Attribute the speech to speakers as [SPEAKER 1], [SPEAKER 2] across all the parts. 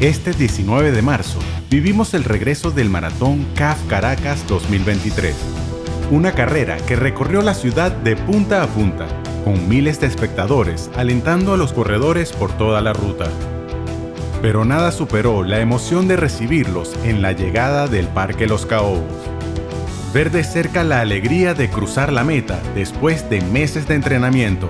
[SPEAKER 1] Este 19 de marzo vivimos el regreso del Maratón CAF Caracas 2023, una carrera que recorrió la ciudad de punta a punta, con miles de espectadores alentando a los corredores por toda la ruta. Pero nada superó la emoción de recibirlos en la llegada del Parque Los Caobos. Ver de cerca la alegría de cruzar la meta después de meses de entrenamiento.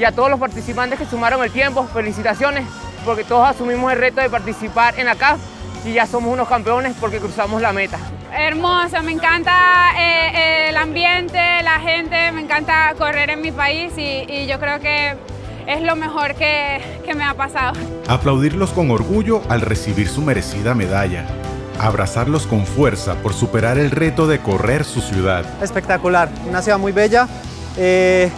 [SPEAKER 2] Y a todos los participantes que sumaron el tiempo, felicitaciones porque todos asumimos el reto de participar en la CAF y ya somos unos campeones porque cruzamos la meta.
[SPEAKER 3] Hermoso, me encanta eh, el ambiente, la gente, me encanta correr en mi país y, yo creo que es lo mejor que, que me ha pasado.
[SPEAKER 1] Aplaudirlos con orgullo al recibir su merecida medalla. Abrazarlos con fuerza por superar el reto de correr su ciudad.
[SPEAKER 4] Espectacular, una ciudad muy bella. Eh,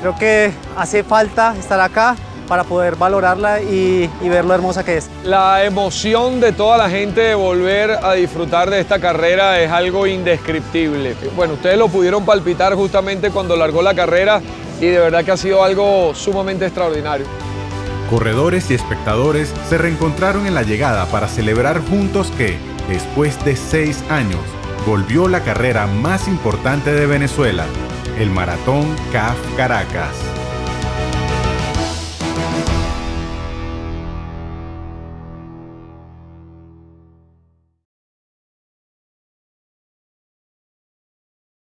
[SPEAKER 4] creo que hace falta estar acá para poder valorarla y, ver lo hermosa que es.
[SPEAKER 5] La emoción de toda la gente de volver a disfrutar de esta carrera es algo indescriptible. Bueno, ustedes lo pudieron palpitar justamente cuando largó la carrera y de verdad que ha sido algo sumamente extraordinario.
[SPEAKER 1] Corredores y espectadores se reencontraron en la llegada para celebrar juntos que, después de seis años, volvió la carrera más importante de Venezuela, el Maratón CAF Caracas.